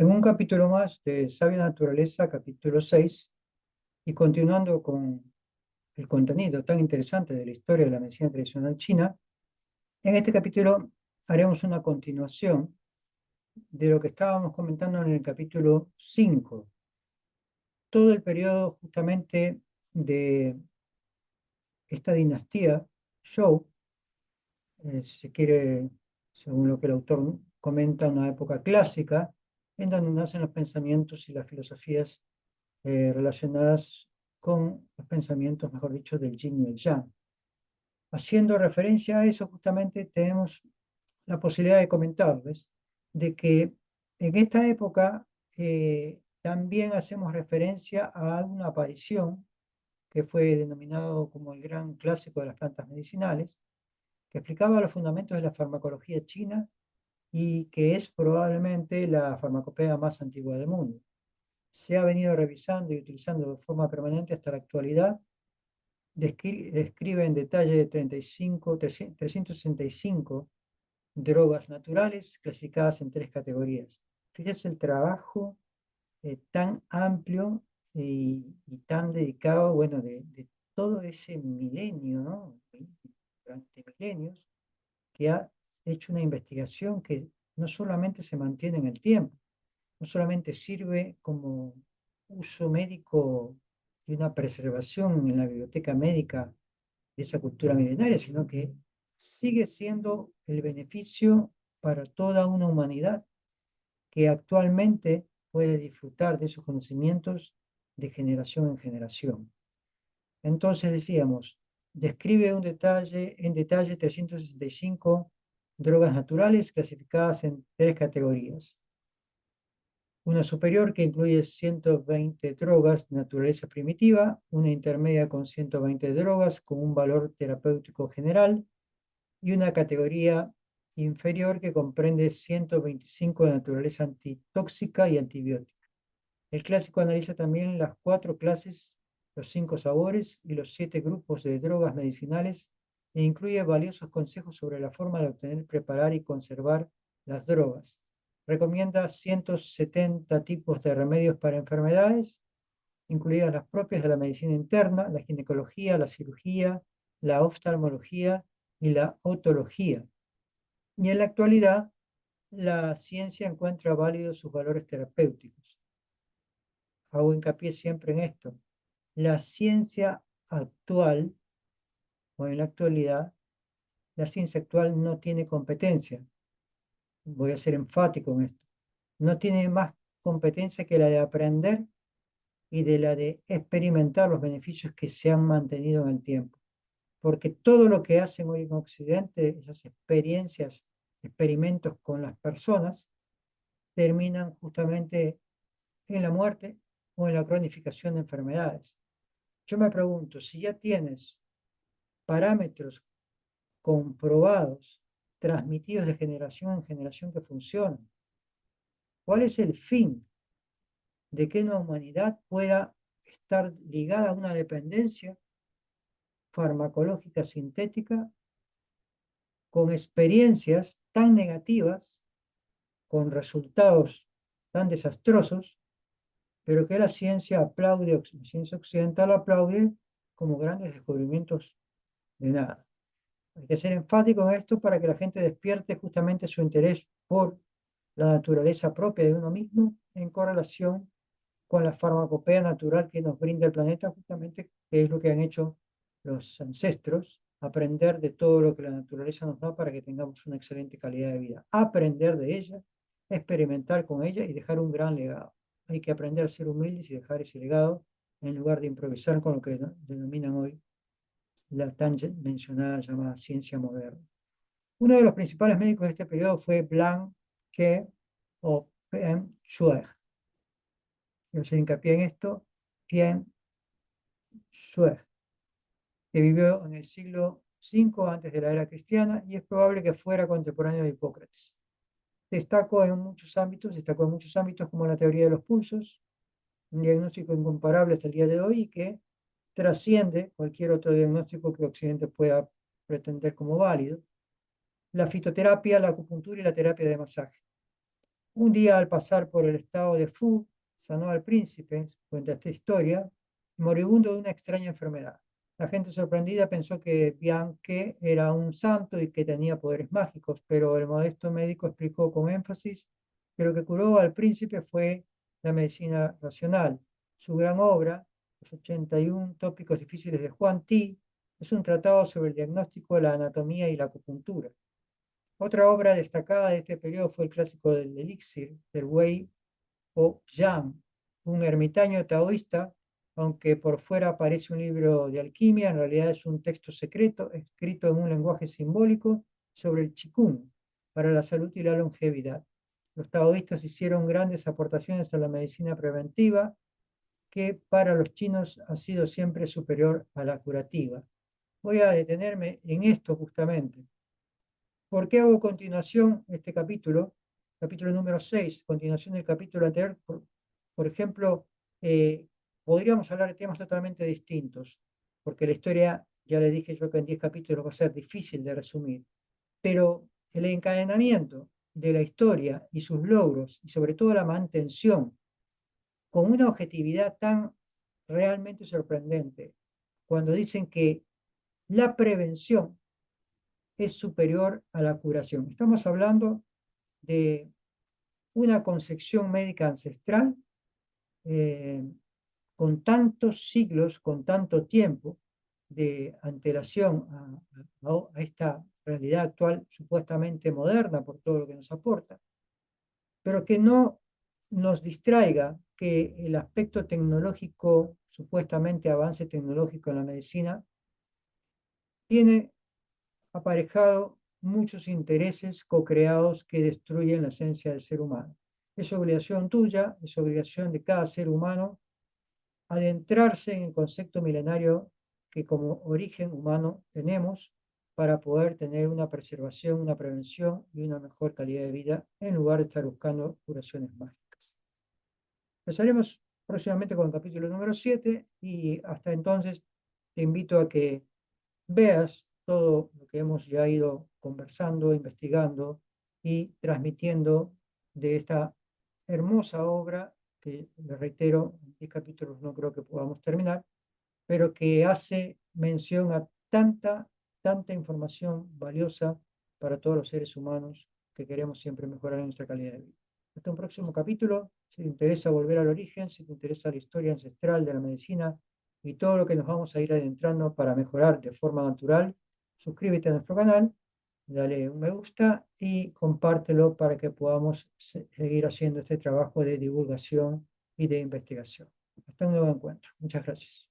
En un capítulo más de Sabia Naturaleza, capítulo 6, y continuando con el contenido tan interesante de la historia de la medicina tradicional china, en este capítulo haremos una continuación de lo que estábamos comentando en el capítulo 5. Todo el periodo justamente de esta dinastía, Zhou, eh, se quiere, según lo que el autor comenta, una época clásica, en donde nacen los pensamientos y las filosofías eh, relacionadas con los pensamientos, mejor dicho, del yin y el yang. Haciendo referencia a eso, justamente tenemos la posibilidad de comentarles de que en esta época eh, también hacemos referencia a una aparición que fue denominado como el gran clásico de las plantas medicinales, que explicaba los fundamentos de la farmacología china y que es probablemente la farmacopea más antigua del mundo. Se ha venido revisando y utilizando de forma permanente hasta la actualidad. Describe en detalle 35, 365 drogas naturales clasificadas en tres categorías. Fíjese el trabajo eh, tan amplio y, tan dedicado, bueno, de, de todo ese milenio, ¿no? durante milenios, que ha hecho una investigación que no solamente se mantiene en el tiempo, no solamente sirve como uso médico y una preservación en la biblioteca médica de esa cultura milenaria, sino que sigue siendo el beneficio para toda una humanidad que actualmente puede disfrutar de esos conocimientos de generación en generación. Entonces decíamos, describe un detalle, en detalle 365 drogas naturales clasificadas en tres categorías. Una superior que incluye 120 drogas de naturaleza primitiva, una intermedia con 120 drogas con un valor terapéutico general y una categoría inferior que comprende 125 de naturaleza antitóxica y antibiótica. El clásico analiza también las cuatro clases, los cinco sabores y los siete grupos de drogas medicinales e incluye valiosos consejos sobre la forma de obtener, preparar y conservar las drogas. Recomienda 170 tipos de remedios para enfermedades, incluidas las propias de la medicina interna, la ginecología, la cirugía, la oftalmología y la otología. Y en la actualidad, la ciencia encuentra válidos sus valores terapéuticos. Hago hincapié siempre en esto. La ciencia actual o en la actualidad, la ciencia actual no tiene competencia. Voy a ser enfático en esto. No tiene más competencia que la de aprender y de la de experimentar los beneficios que se han mantenido en el tiempo. Porque todo lo que hacen hoy en Occidente, esas experiencias, experimentos con las personas, terminan justamente en la muerte o en la cronificación de enfermedades. Yo me pregunto, si ya tienes parámetros comprobados, transmitidos de generación en generación que funcionan. ¿Cuál es el fin de que una humanidad pueda estar ligada a una dependencia farmacológica sintética con experiencias tan negativas, con resultados tan desastrosos, pero que la ciencia aplaude, la ciencia occidental aplaude como grandes descubrimientos de nada. Hay que ser enfático en esto para que la gente despierte justamente su interés por la naturaleza propia de uno mismo en correlación con la farmacopea natural que nos brinda el planeta, justamente que es lo que han hecho los ancestros, aprender de todo lo que la naturaleza nos da para que tengamos una excelente calidad de vida. Aprender de ella, experimentar con ella y dejar un gran legado. Hay que aprender a ser humildes y dejar ese legado en lugar de improvisar con lo que denominan hoy la tan mencionada llamada ciencia moderna. Uno de los principales médicos de este periodo fue Blanc que o Pien Shuer. Quiero hacer hincapié en esto, Pien Shuer, que vivió en el siglo V antes de la era cristiana y es probable que fuera contemporáneo de Hipócrates. Destacó en muchos ámbitos, destacó en muchos ámbitos como la teoría de los pulsos, un diagnóstico incomparable hasta el día de hoy y que trasciende cualquier otro diagnóstico que Occidente pueda pretender como válido, la fitoterapia, la acupuntura y la terapia de masaje. Un día al pasar por el estado de Fu, sanó al príncipe, cuenta esta historia, moribundo de una extraña enfermedad. La gente sorprendida pensó que Bianque era un santo y que tenía poderes mágicos, pero el modesto médico explicó con énfasis que lo que curó al príncipe fue la medicina racional. Su gran obra, Los 81 tópicos difíciles de Juan Ti, es un tratado sobre el diagnóstico la anatomía y la acupuntura. Otra obra destacada de este periodo fue el clásico del elixir, del Wei o Yang, un ermitaño taoísta, aunque por fuera parece un libro de alquimia, en realidad es un texto secreto escrito en un lenguaje simbólico sobre el Qigong para la salud y la longevidad. Los taoístas hicieron grandes aportaciones a la medicina preventiva, que para los chinos ha sido siempre superior a la curativa. Voy a detenerme en esto justamente. ¿Por qué hago continuación este capítulo? Capítulo número 6, continuación del capítulo anterior. Por, ejemplo, eh, podríamos hablar de temas totalmente distintos, porque la historia, ya le dije yo que en 10 capítulos va a ser difícil de resumir, pero el encadenamiento de la historia y sus logros, y sobre todo la mantención, con una objetividad tan realmente sorprendente, cuando dicen que la prevención es superior a la curación. Estamos hablando de una concepción médica ancestral eh, con tantos siglos, con tanto tiempo de antelación a, esta realidad actual supuestamente moderna por todo lo que nos aporta, pero que no nos distraiga que el aspecto tecnológico, supuestamente avance tecnológico en la medicina, tiene aparejado muchos intereses co-creados que destruyen la esencia del ser humano. Es obligación tuya, es obligación de cada ser humano adentrarse en el concepto milenario que como origen humano tenemos para poder tener una preservación, una prevención y una mejor calidad de vida en lugar de estar buscando curaciones mágicas. Empezaremos próximamente con el capítulo número 7 y hasta entonces te invito a que veas todo lo que hemos ya ido conversando, investigando y transmitiendo de esta hermosa obra que, le reitero, en 10 capítulos no creo que podamos terminar, pero que hace mención a tanta, tanta información valiosa para todos los seres humanos que queremos siempre mejorar nuestra calidad de vida. Hasta un próximo capítulo. Si te interesa volver al origen, si te interesa la historia ancestral de la medicina y todo lo que nos vamos a ir adentrando para mejorar de forma natural, suscríbete a nuestro canal, dale un me gusta y compártelo para que podamos seguir haciendo este trabajo de divulgación y de investigación. Hasta un nuevo encuentro. Muchas gracias.